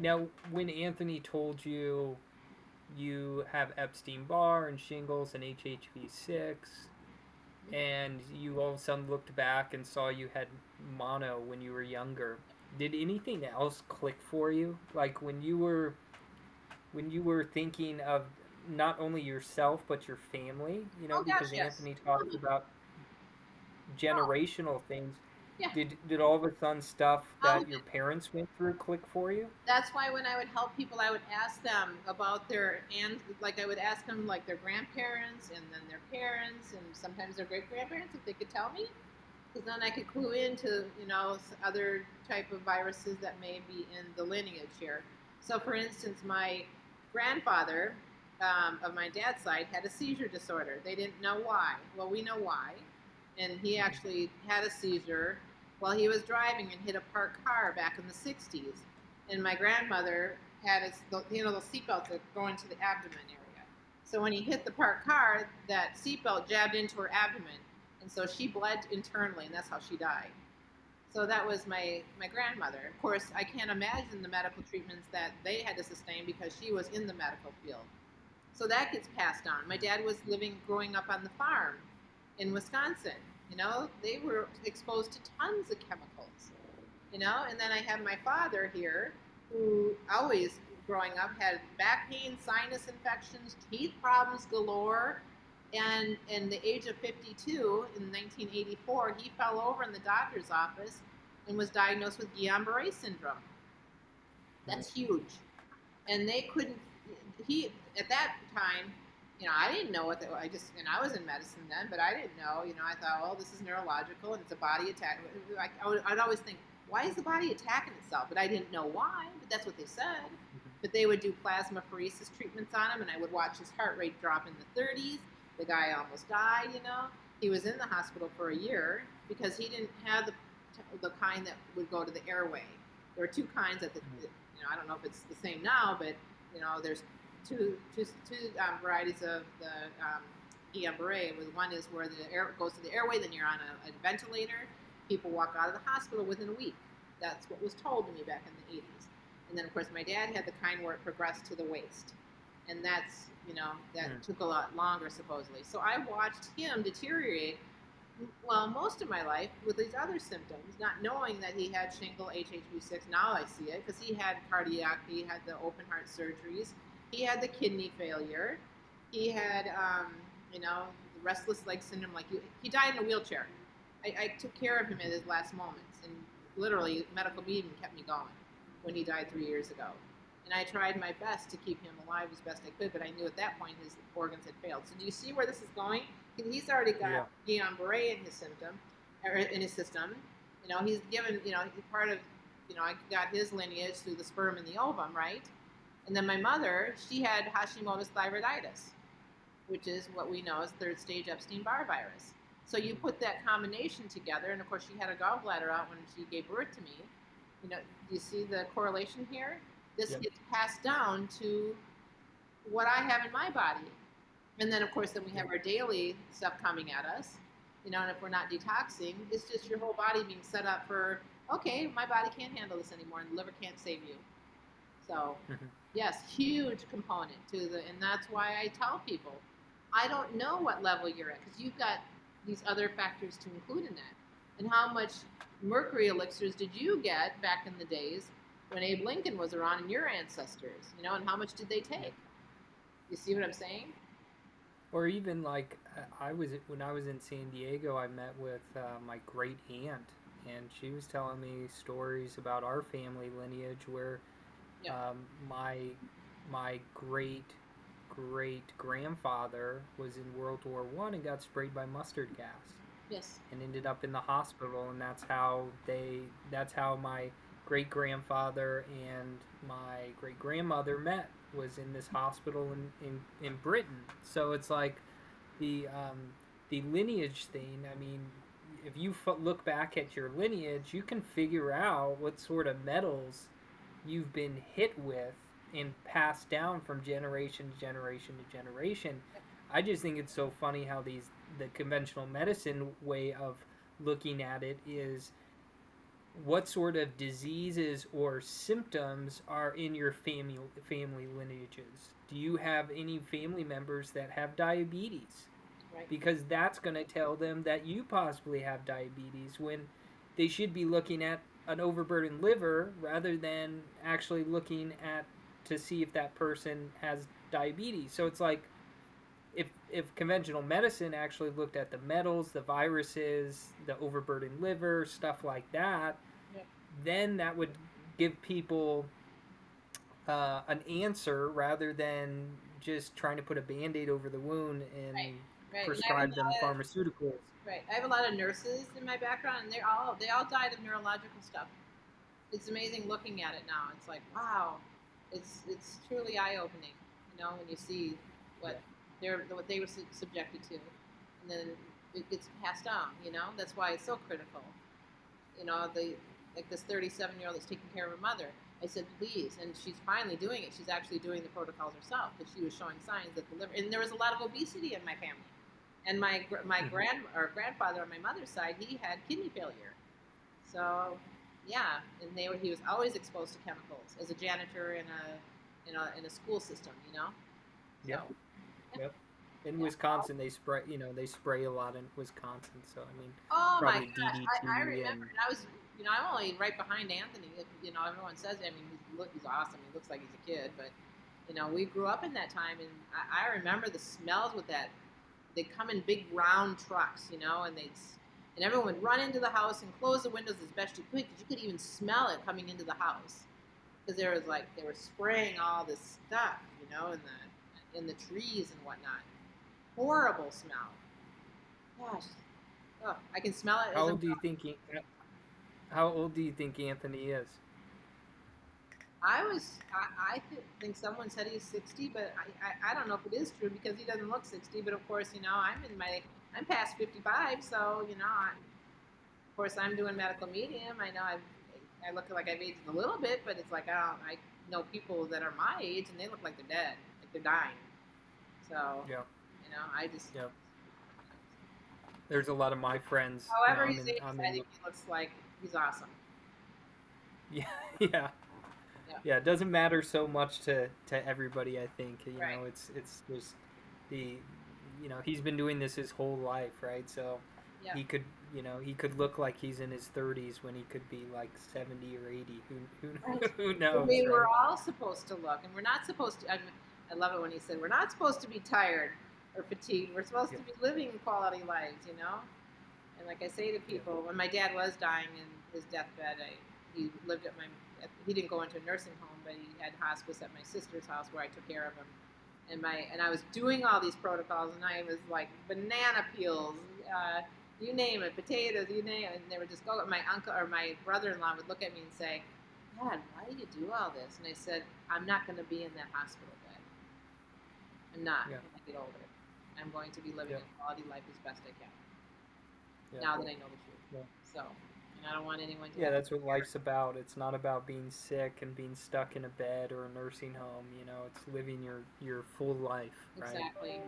Now, when Anthony told you you have Epstein Barr and shingles and HHV6, and you all of a sudden looked back and saw you had mono when you were younger, did anything else click for you? Like when you were when you were thinking of not only yourself but your family, you know, Oh, because yes. Anthony talked about generational things. Yeah. Did did all the fun stuff that your parents went through click for you? That's why when I would help people, I would ask them about their and like I would ask them like their grandparents and then their parents and sometimes their great grandparents if they could tell me, because then I could clue into you know other type of viruses that may be in the lineage here. So for instance, my grandfather um, of my dad's side had a seizure disorder. They didn't know why. Well, we know why, and he actually had a seizure while he was driving and hit a parked car back in the 60s. And my grandmother had his, you know, the seatbelts that go into the abdomen area. So when he hit the parked car, that seatbelt jabbed into her abdomen, and so she bled internally, and that's how she died. So that was my my grandmother. Of course, I can't imagine the medical treatments that they had to sustain because she was in the medical field. So that gets passed on. My dad was living, growing up on the farm in Wisconsin. You know, they were exposed to tons of chemicals. You know, and then I have my father here, who always growing up had back pain, sinus infections, teeth problems galore. And in the age of 52, in 1984, he fell over in the doctor's office and was diagnosed with Guillain-Barré syndrome. That's huge. And they couldn't. He at that time, you know, I didn't know what. The, I just and I was in medicine then, but I didn't know. You know, I thought, well, this is neurological and it's a body attack. Like I would, I'd always think, why is the body attacking itself? But I didn't know why. But that's what they said. Mm-hmm. But they would do plasmapheresis treatments on him, and I would watch his heart rate drop in the 30s. The guy almost died. You know, he was in the hospital for a year because he didn't have the the kind that would go to the airway. There were two kinds at the, mm-hmm. you know, I don't know if it's the same now, but you know, there's two two two um, varieties of the um. With one is where the air goes to the airway, then you're on a, a ventilator. People walk out of the hospital within a week. That's what was told to me back in the 80s. And then of course my dad had the kind where it progressed to the waist, and that's you know that Mm. took a lot longer supposedly. So I watched him deteriorate well, most of my life with these other symptoms, not knowing that he had shingle HHV6. Now I see it because he had cardiac, he had the open heart surgeries, he had the kidney failure, he had, um, you know, the restless leg syndrome. Like you, he died in a wheelchair. I, I took care of him at his last moments, and literally, medical medium kept me going when he died three years ago. And I tried my best to keep him alive as best I could, but I knew at that point his organs had failed. So do you see where this is going? He's already got Guillain-Barré in his symptom, or in his system. You know, he's given. You know, he's part of. You know, I got his lineage through the sperm and the ovum, right? And then my mother, she had Hashimoto's thyroiditis, which is what we know as third stage Epstein-Barr virus. So you put that combination together, and of course she had a gallbladder out when she gave birth to me. You know, do you see the correlation here? This Yep. gets passed down to what I have in my body. And then, of course, then we have our daily stuff coming at us. You know, and if we're not detoxing, it's just your whole body being set up for, okay, my body can't handle this anymore, and the liver can't save you. So, Mhm. Yes, huge component to the, and that's why I tell people, I don't know what level you're at because you've got these other factors to include in that. And how much mercury elixirs did you get back in the days when Abe Lincoln was around and your ancestors? You know, and how much did they take? You see what I'm saying? Or even like I- was when I was in San Diego, I met with uh, my great aunt, and she was telling me stories about our family lineage where Yeah. um, my my great great grandfather was in World War One and got sprayed by mustard gas Yes. and ended up in the hospital, and that's how they that's how my great grandfather and my great grandmother met was in this hospital in, in, in Britain. So it's like the um, the lineage thing. I mean, if you f- look back at your lineage, you can figure out what sort of metals you've been hit with and passed down from generation to generation to generation. I just think it's so funny how these the conventional medicine way of looking at it is what sort of diseases or symptoms are in your family family lineages. Do you have any family members that have diabetes? Right. Because that's going to tell them that you possibly have diabetes when they should be looking at an overburdened liver rather than actually looking at to see if that person has diabetes. So it's like if if conventional medicine actually looked at the metals, the viruses, the overburdened liver, stuff like that, Yep. then that would give people uh, an answer rather than just trying to put a band-aid over the wound and Right, Right. prescribe them pharmaceuticals. Right. I have a lot of nurses in my background, and they're all they all died of neurological stuff. It's amazing looking at it now. It's like wow, it's it's truly eye opening. You know, when you see what they're what they were subjected to, and then it gets passed on. You know, that's why it's so critical. You know, the like this 37 year old that's taking care of her mother. I said, please, and she's finally doing it. She's actually doing the protocols herself because she was showing signs that the liver. And there was a lot of obesity in my family. And my my Mhm. grand or grandfather on my mother's side, he had kidney failure. So, yeah, and they were, he was always exposed to chemicals as a janitor in a in a in a school system, you know. Yep. So, Yep. In Yeah. Wisconsin, they spray. You know, they spray a lot in Wisconsin. So I mean, oh my gosh, I, I remember. and- And I was, you know, I'm only right behind Anthony. If, you know, everyone says, I mean, he's, look, he's awesome. He looks like he's a kid, but you know, we grew up in that time, and I, I remember the smells with that. They come in big round trucks, you know, and they and everyone would run into the house and close the windows as best you could because you could even smell it coming into the house because there was like they were spraying all this stuff, you know, in the in the trees and whatnot. Horrible smell. Gosh, oh, I can smell it. how old do you think? he- How old do you think Anthony is? I was, I, I think someone said he's 60, but I, I, I don't know if it is true because he doesn't look 60. But of course, you know, I'm in my, I'm past 55, so you know, I, of course, I'm doing medical medium. I know I've, I look like I've aged a little bit, but it's like I don't, I know people that are my age and they look like they're dead, like they're dying. So, Yeah. you know, I just, yeah. There's a lot of my friends. you however know, he's I'm in- aged, I'm I in- think he looks like he's awesome. Yeah, yeah, Yeah. yeah. It doesn't matter so much to to everybody. I think you Right. know, it's it's just the, you know, he's been doing this his whole life, right? So Yeah. he could, you know, he could look like he's in his 30s when he could be like 70 or 80. Who who Right. who knows? we're right? all supposed to look, and we're not supposed to. I, mean, I love it when he said, "We're not supposed to be tired or fatigued. We're supposed Yeah. to be living quality lives," you know. And like I say to people, when my dad was dying in his deathbed, I, he lived at my. He didn't go into a nursing home, but he had hospice at my sister's house where I took care of him. And my and I was doing all these protocols, and I was like banana peels. Uh, you name it, potatoes, you name it, and they would just go. My uncle or my brother-in-law would look at me and say, Dad, why do you do all this? And I said, I'm not going to be in that hospital bed. I'm not Yeah. when I get older. I'm going to be living Yeah. a quality life as best I can. Yeah. Now that I know the truth. So, and I don't want anyone to. Yeah, that's what life's about. It's not about being sick and being stuck in a bed or a nursing home. You know, it's living your your full life, right? Exactly.